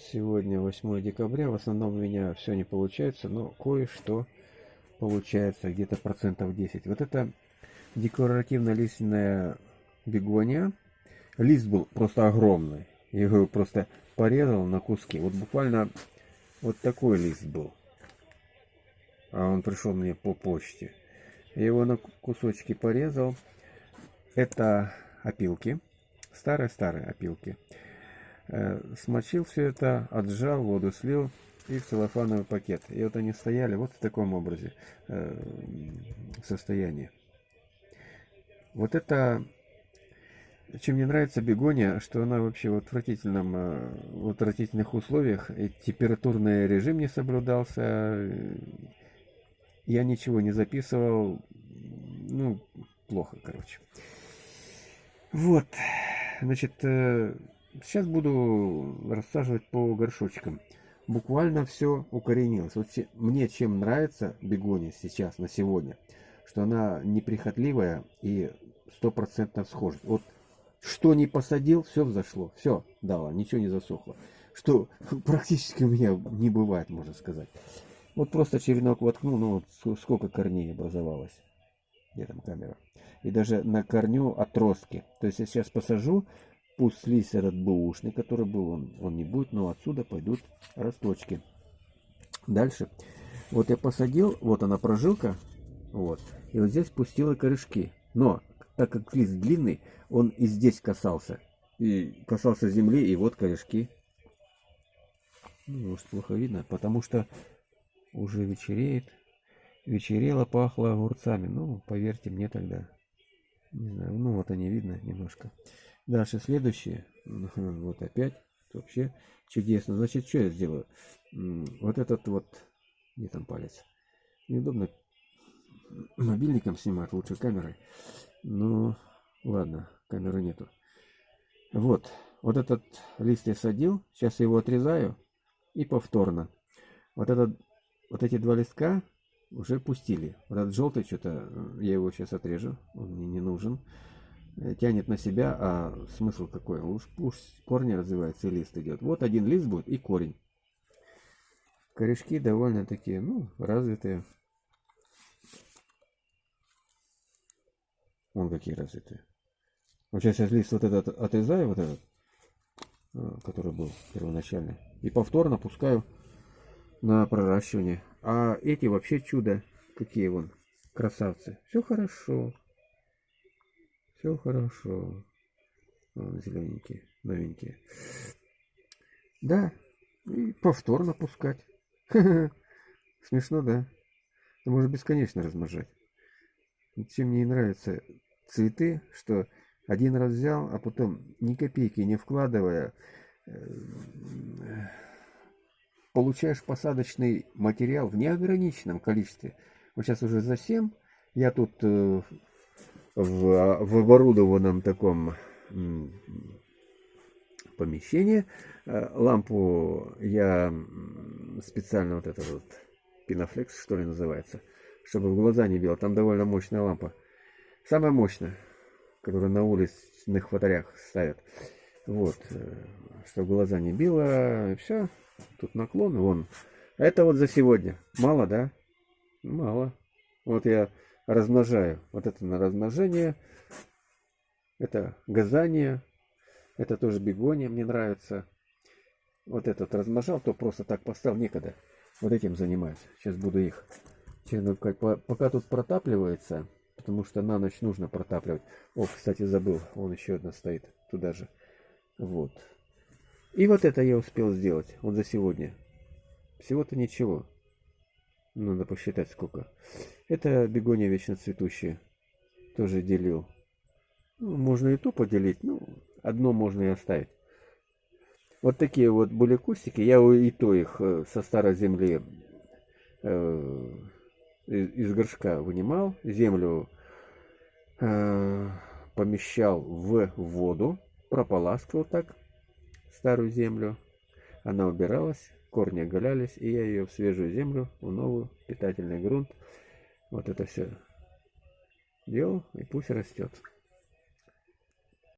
Сегодня 8 декабря. В основном у меня все не получается, но кое-что получается, где-то процентов 10. Вот это декоративно-лиственная бегония. Лист был просто огромный. Я его просто порезал на куски. Вот буквально вот такой лист был. А он пришел мне по почте. Я его на кусочки порезал. Это опилки. Старые-старые опилки. Э, смочил все это, отжал, воду слил и в целлофановый пакет. И вот они стояли вот в таком образе э, состоянии. Вот это, чем мне нравится бегония, что она вообще в отвратительном, э, в отвратительных условиях, и температурный режим не соблюдался, я ничего не записывал, ну, плохо, короче. Вот, значит, Сейчас буду рассаживать по горшочкам. Буквально все укоренилось. Вот мне чем нравится бегония сейчас, на сегодня, что она неприхотливая и стопроцентно схожесть. Вот что не посадил, все взошло. Все дало, ничего не засохло. Что практически у меня не бывает, можно сказать. Вот просто черенок воткнул, ну вот сколько корней образовалось. Где там камера? И даже на корню отростки. То есть я сейчас посажу, Пусть этот бэушный, который был, он, он не будет, но отсюда пойдут росточки. Дальше. Вот я посадил, вот она прожилка, вот, и вот здесь пустила корешки. Но, так как лист длинный, он и здесь касался. И касался земли, и вот корешки. Ну, может, плохо видно, потому что уже вечереет. Вечерело, пахло огурцами. Ну, поверьте мне тогда. Не знаю, ну вот они видно немножко. Дальше следующее. Вот опять. Вообще чудесно. Значит, что я сделаю? Вот этот вот... Где там палец? Неудобно мобильником снимать, лучше камерой. Ну, ладно, камеры нету. Вот. Вот этот лист я садил. Сейчас я его отрезаю. И повторно. Вот, этот, вот эти два листка уже пустили. Вот этот желтый что-то, я его сейчас отрежу. Он мне не нужен. Э, тянет на себя, а смысл какой? Уж пусть корни развивается и лист идет. Вот один лист будет и корень. Корешки довольно такие, ну, развитые. Вон какие развитые. Вот сейчас я лист вот этот отрезаю, вот этот, а, который был первоначальный, и повторно пускаю на проращивание. А эти вообще чудо. Какие вон красавцы. Все хорошо. Все хорошо. Вон, зелененькие, новенькие. Да, и повторно пускать. Смешно, да? Ты можешь бесконечно размножать. Чем мне нравятся цветы, что один раз взял, а потом ни копейки не вкладывая, э, получаешь посадочный материал в неограниченном количестве. Вот сейчас уже за 7 я тут э, в, в оборудованном таком помещении. Э, лампу я специально вот этот вот пинофлекс, что ли, называется, чтобы в глаза не бил. Там довольно мощная лампа. Самая мощная, которую на уличных фонарях ставят. Вот, э, чтобы глаза не било, все. Тут наклон, вон. Это вот за сегодня. Мало, да? Мало. Вот я размножаю. Вот это на размножение. Это газание. Это тоже бегония мне нравится. Вот этот размножал, то просто так поставил некогда. Вот этим занимаюсь. Сейчас буду их черенкать. Пока тут протапливается, потому что на ночь нужно протапливать. О, кстати, забыл. Вон еще одна стоит туда же. Вот. И вот это я успел сделать. Вот за сегодня. Всего-то ничего. Надо посчитать сколько. Это бегония вечно цветущая. Тоже делил. Ну, можно и ту поделить. Ну, одно можно и оставить. Вот такие вот были кустики. Я и то их э, со старой земли э, из горшка вынимал. Землю э, помещал в воду. Прополаскивал так старую землю. Она убиралась корни оголялись, и я ее в свежую землю, в новый питательный грунт. Вот это все делал, и пусть растет.